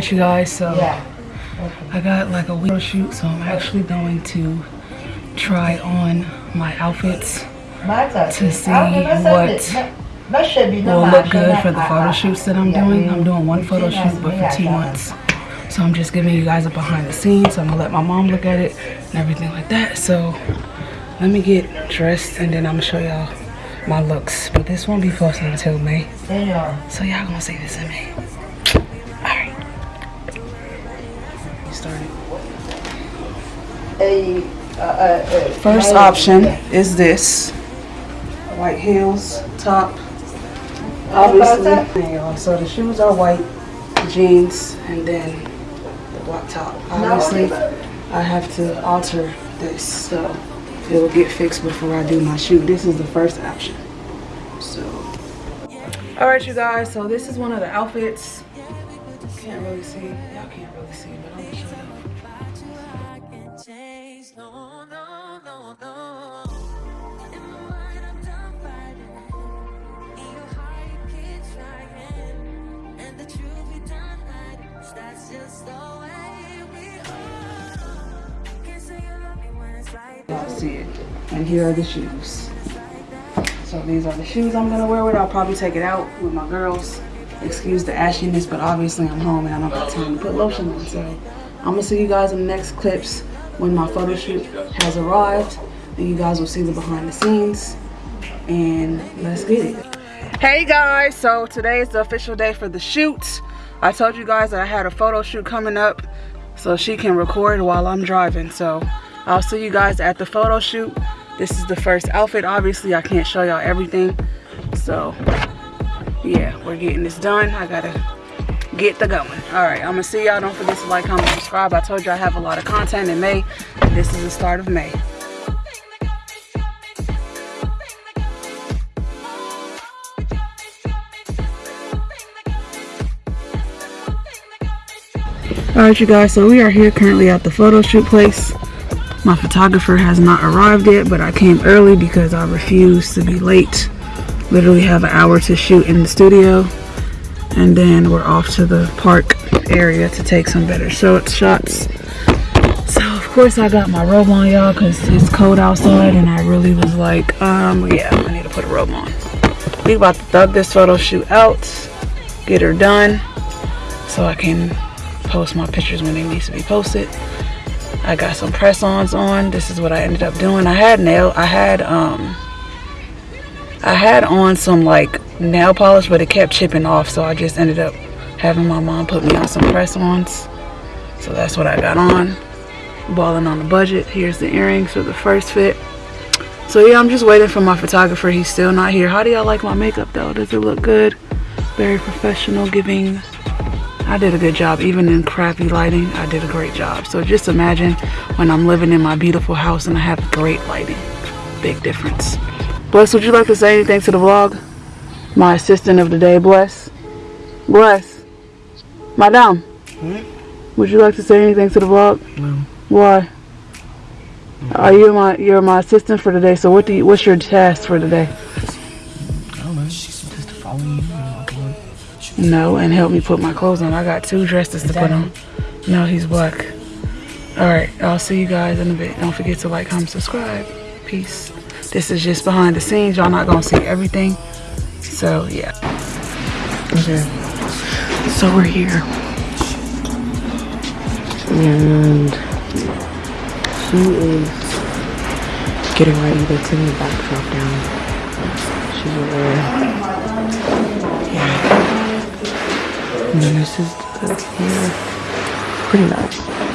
right, you guys. So I got like a window shoot, so I'm actually going to try on my outfits to see what will look good for the photo shoots that I'm doing. I'm doing one photo shoot, but for two months. So I'm just giving you guys a behind the scenes. So I'm gonna let my mom look at it and everything like that. So let me get dressed and then I'm gonna show y'all my looks. But this won't be posted until May. So y'all gonna see this in May. Started. First option is this. White heels, top. Obviously. So the shoes are white, jeans, and then the black top. Obviously, I have to alter this so it will get fixed before I do my shoot. This is the first option. So, all right, you guys. So this is one of the outfits. Can't really see. Y'all can't really see, but I'm gonna show you. Y'all see it. And here are the shoes. So these are the shoes I'm gonna wear with. I'll probably take it out with my girls. Excuse the ashiness, but obviously I'm home and I don't have time to put lotion on. So I'm gonna see you guys in the next clips when my photo shoot has arrived. And you guys will see the behind the scenes. And let's get it. Hey guys, so today is the official day for the shoot. I told you guys that I had a photo shoot coming up so she can record while I'm driving. So I'll see you guys at the photo shoot. This is the first outfit. Obviously, I can't show y'all everything. So, yeah, we're getting this done. I gotta get the going. All right, I'm gonna see y'all. Don't forget to like, comment, subscribe. I told you I have a lot of content in May. This is the start of May. All right, you guys, so we are here currently at the photo shoot place. My photographer has not arrived yet, but I came early because I refuse to be late. Literally have an hour to shoot in the studio. And then we're off to the park area to take some better shots. So, of course, I got my robe on, y'all, because it's cold outside. And I really was like, um, yeah, I need to put a robe on. We about to thug this photo shoot out, get her done, so I can post my pictures when they need to be posted. I got some press-ons on. This is what I ended up doing. I had nail, I had, um, I had on some like nail polish, but it kept chipping off. So I just ended up having my mom put me on some press-ons. So that's what I got on. Balling on the budget. Here's the earrings for the first fit. So yeah, I'm just waiting for my photographer. He's still not here. How do y'all like my makeup though? Does it look good? Very professional, giving I did a good job. Even in crappy lighting, I did a great job. So just imagine when I'm living in my beautiful house and I have great lighting. Big difference. Bless, would you like to say anything to the vlog? My assistant of the day, Bless. Bless. Madame. Hmm? Would you like to say anything to the vlog? No. Why? Are you my you're my assistant for today? So what do you, what's your task for today? I don't know. Just to follow you and walk away. No, and help me put my clothes on. I got two dresses to put on. No, he's black. All right, I'll see you guys in a bit. Don't forget to like, comment, subscribe. Peace. This is just behind the scenes. Y'all not gonna see everything. So yeah. Okay. So we're here. And she is getting ready to take the backdrop down. She's over Yeah. And then this is the here. Pretty nice.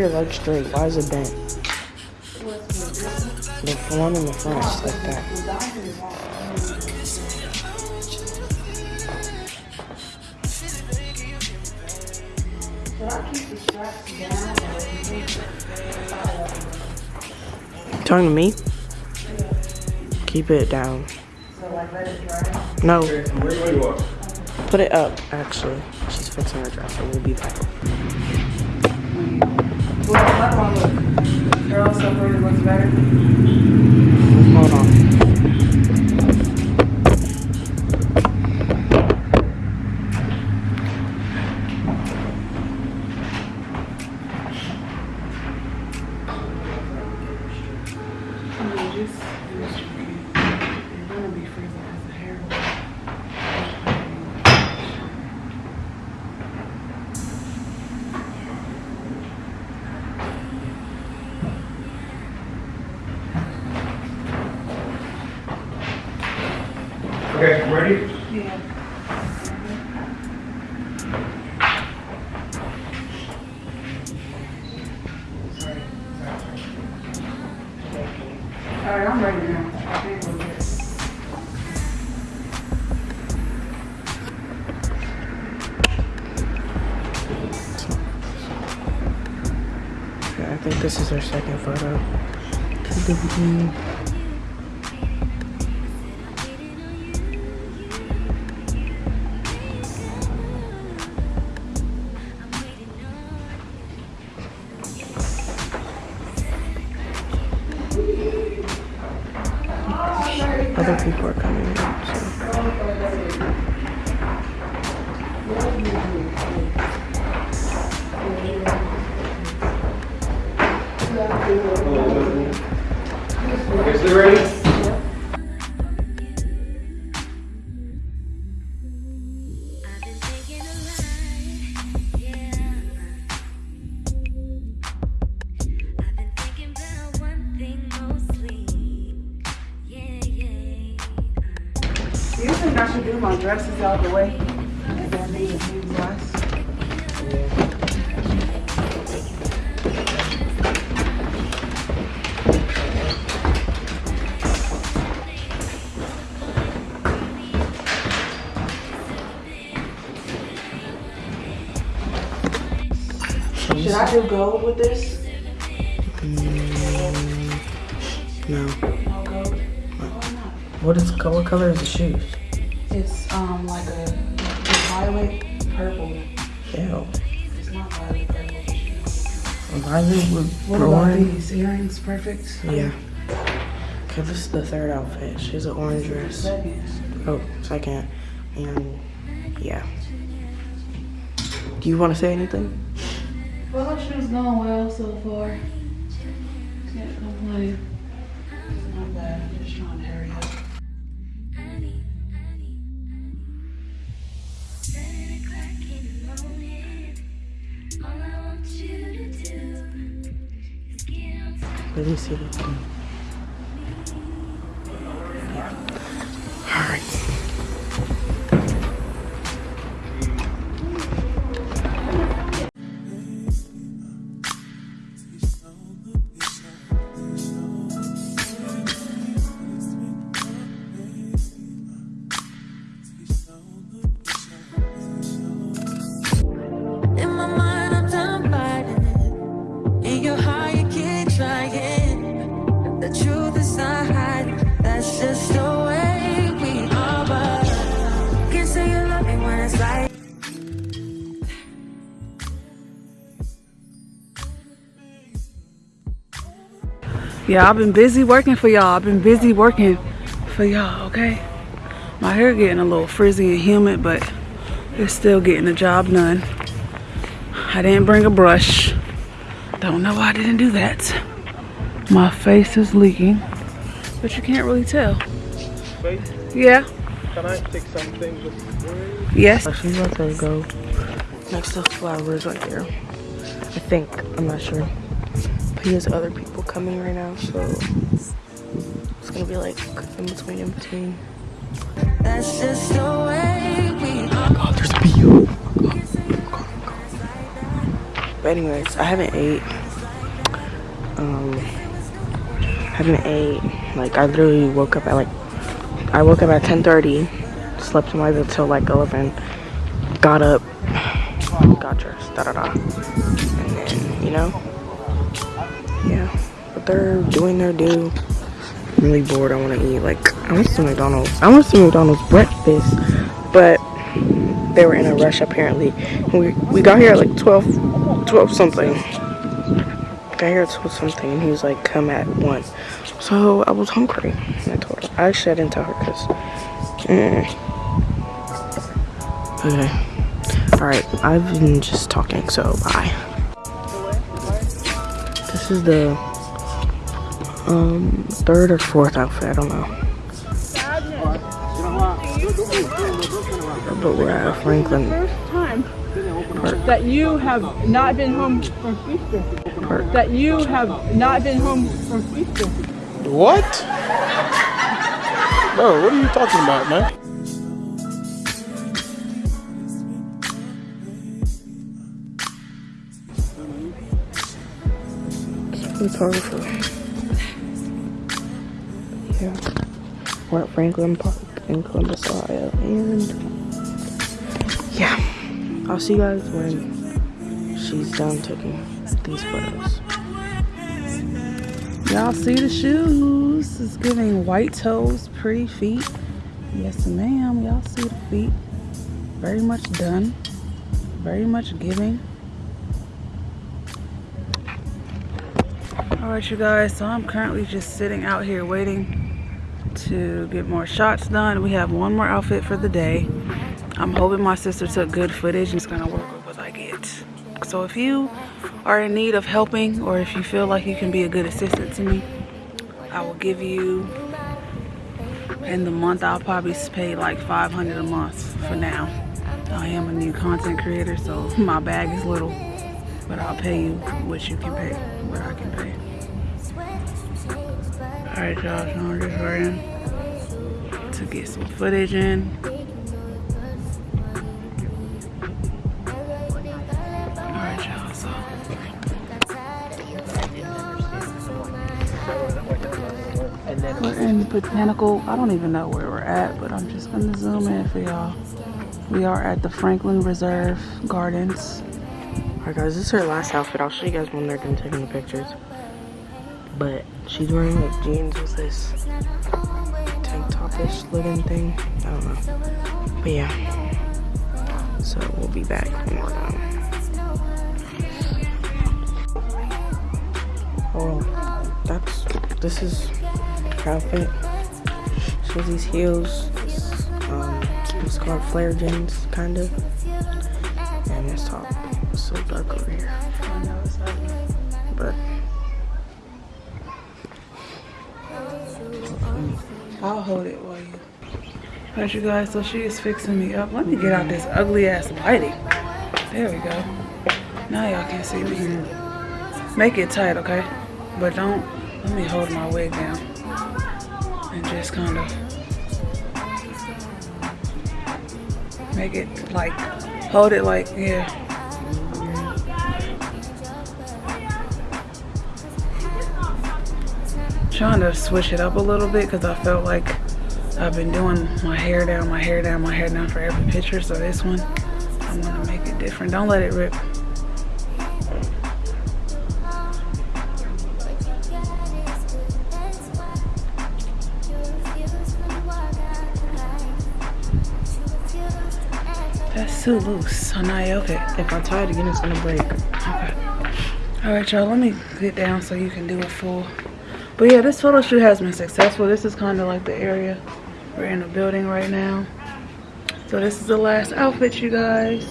Your leg straight. Why is it bent? The one in the front, just like that. Talking to me? Keep it down. No. Put it up, actually. She's fixing her dresser. We'll be back. Well, one look. Curl separated better. Okay, ready? Yeah. All right, I'm ready now. I think we're good. Okay, I think this is our second photo. I should do my dresses out the way? And then leave the sleeves last? Should I do gold with this? Mm, no. No gold. What is what color is the shoes? It's um like a violet purple. Ew. It's not violet purple. Violet with What about these earrings? Perfect. Yeah. Okay, this is the third outfit. She's an orange dress. Second. Oh, second. And yeah. Do you want to say anything? Well, the shoe's going well so far. Can't complain. Get Yeah, I've been busy working for y'all. I've been busy working for y'all, okay? My hair getting a little frizzy and humid, but it's still getting the job done. I didn't bring a brush. Don't know why I didn't do that. My face is leaking, but you can't really tell. Wait, Yeah, can I take something with yes. Oh, she's about to go next to flowers right there. I think. I'm not sure. But he has other people coming right now, so it's gonna be like in between, in between. That's just the way we are. God, there's a bee. But anyways, I haven't ate. Um, haven't ate. Like I literally woke up at like, I woke up at 10:30, slept in my bed till like 11, got up, got dressed, da da da, and then you know, yeah. But they're doing their due. I'm really bored. I want to eat. Like I want some McDonald's. I want some McDonald's breakfast, but they were in a rush apparently. We we got here at like 12, 12 something. Got here at 12 something, and he was like, "Come at one." So I was hungry, and I told her. I actually didn't tell her because. Mm. Okay. All right. I've been just talking, so bye. This is the um third or fourth outfit. I don't know. But we're at Franklin Park. that you have not been home from Easter. Park. That you have not been home from Easter. What? Bro, what are you talking about, man? Photographer. Yeah. We're at Franklin Park in Columbus, Ohio. And yeah. I'll see you guys when she's done taking these photos. Y'all see the shoes? It's giving white toes, pretty feet. Yes, ma'am. Y'all see the feet? Very much done. Very much giving. Alright, you guys. So I'm currently just sitting out here waiting to get more shots done. We have one more outfit for the day. I'm hoping my sister took good footage and it's gonna work with what I get. So if you are in need of helping or if you feel like you can be a good assistant to me, I will give you in the month I'll probably pay like 500 a month for now. I am a new content creator so my bag is little but I'll pay you what you can pay, what I can pay. Y'all, so I'm just waiting to get some footage in. We're in Botanical. I don't even know where we're at, but I'm just gonna zoom in for y'all. We are at the Franklin Reserve Gardens. Alright guys, this is her last outfit. I'll show you guys when they're done taking the pictures. But she's wearing like jeans with this tank topish looking thing. I don't know. But yeah. So we'll be back when we're done. Oh, that's this is her outfit. She has these heels. Um, it's called flare jeans, kind of. And this top is so dark over here. I'll hold it while you. Alright, you guys, so she is fixing me up. Let me get out this ugly ass lighting. There we go. Now y'all can see me. Make it tight, okay? But don't, let me hold my wig down. And just kind of make it like, hold it like, yeah. Trying to switch it up a little bit because I felt like I've been doing my hair down, my hair down, my hair down for every picture. So this one, I'm gonna make it different. Don't let it rip. That's too loose. Now you okay. if I tie it again, it's gonna break. Okay. All right, y'all, let me get down so you can do a full. But yeah, this photo shoot has been successful. This is kind of like the area. We're in a building right now. So this is the last outfit, you guys.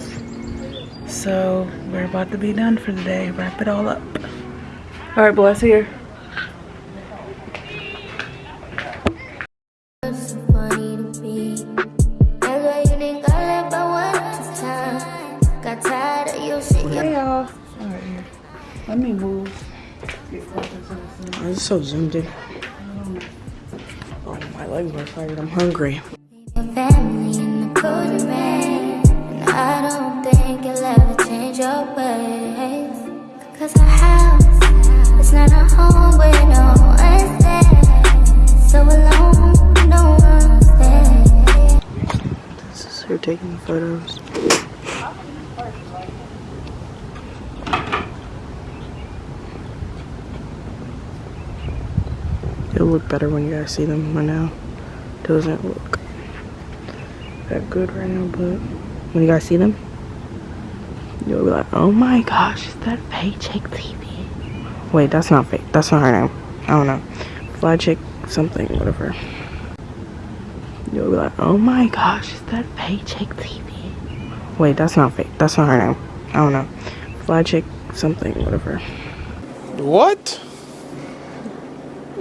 So we're about to be done for the day. Wrap it all up. All right, bless here. So zoomed in. Oh, my legs are tired. I'm hungry. Your family in the cold rain. And I don't think you'll ever change your ways. Cause our house is not a home where no one's there. So alone, no one's there. This is her taking photos. Look better when you guys see them right now. Doesn't look that good right now, but when you guys see them, you'll be like, oh my gosh, is that Paycheck TV? Wait, that's not fake. That's not her name. I don't know. Fly Chick something, whatever. You'll be like, oh my gosh, is that Paycheck TV? Wait, that's not fake. That's not her name. I don't know. Fly Chick something, whatever. What?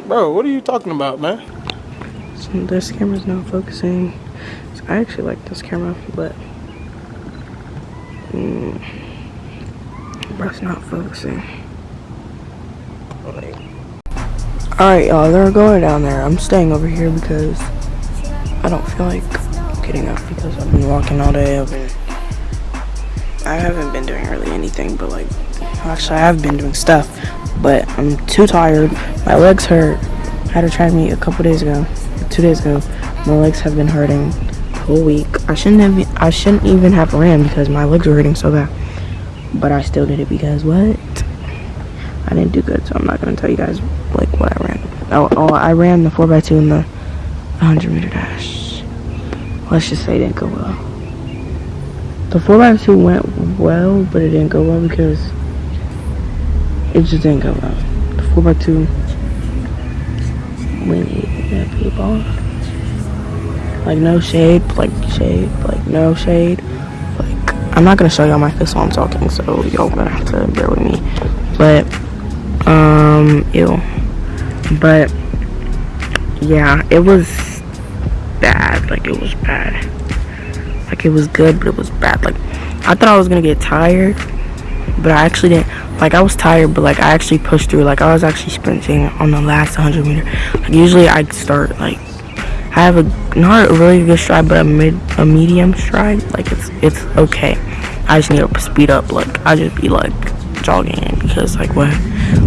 Bro, what are you talking about, man? So this camera's not focusing. So I actually like this camera, but mm, but it's not focusing. Alright, y'all, they're going down there. I'm staying over here because I don't feel like getting up because I've been walking all day. I've been, I haven't been doing really anything, but like, actually, I have been doing stuff, but I'm too tired. My legs hurt. I had a track meet a couple days ago, two days ago. My legs have been hurting the whole week. I shouldn't have. I shouldn't even have ran because my legs were hurting so bad. But I still did it because what? I didn't do good, so I'm not gonna tell you guys like what I ran. Oh, oh I ran the 4x2 and the 100 meter dash. Let's just say it didn't go well. The 4x2 went well, but it didn't go well because it just didn't go well. The 4x2 we need people. Like no shade, like shade, like no shade. Like I'm not gonna show y'all my face while I'm talking, so y'all gonna have to bear with me. But um ew. But yeah, it was bad. Like it was bad. Like it was good, but it was bad. Like I thought I was gonna get tired, but I actually didn't. Like I was tired, but like I actually pushed through. Like I was actually sprinting on the last 100 meter. Like usually I start like I have a not a really good stride, but a mid a medium stride. Like it's it's okay. I just need to speed up. Like I just be like jogging because like what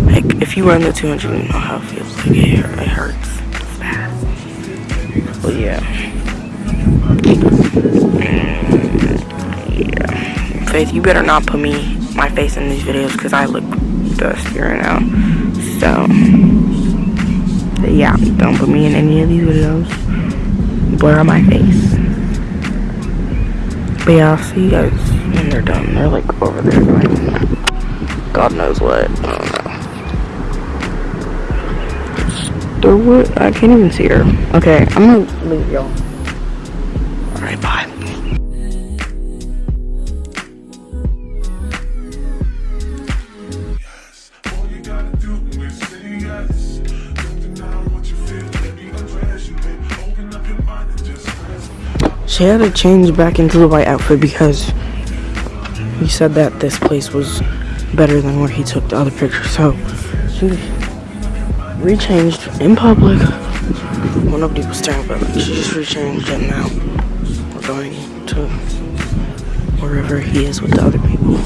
like if you run the 200, you know how it feels. Like it, it hurts. But yeah. Yeah. Faith, you better not put me my face in these videos because I look dusty right now. So yeah, don't put me in any of these videos. Blur my face. But yeah, I'll see you guys when they're done. They're like over there doing God knows what. I don't know. They're what? I can't even see her. Okay, I'm gonna leave y'all. Alright, bye. She had to change back into the white outfit because he said that this place was better than where he took the other picture. So she rechanged in public. Well, nobody was staring, but she just rechanged and now we're going to wherever he is with the other people.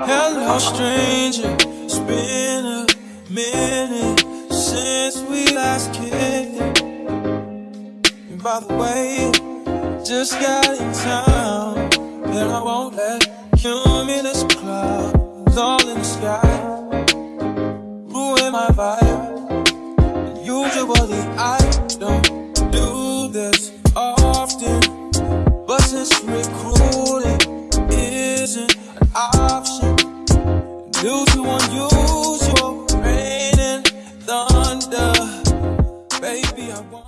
Hello, stranger. It's been a minute since we last kicked it. And by the way, just got in town. And I won't let cumulus clouds all in the sky ruin my vibe. And usually I don't do this often, but since recruiting due to unusual rain and thunder. Baby, I want.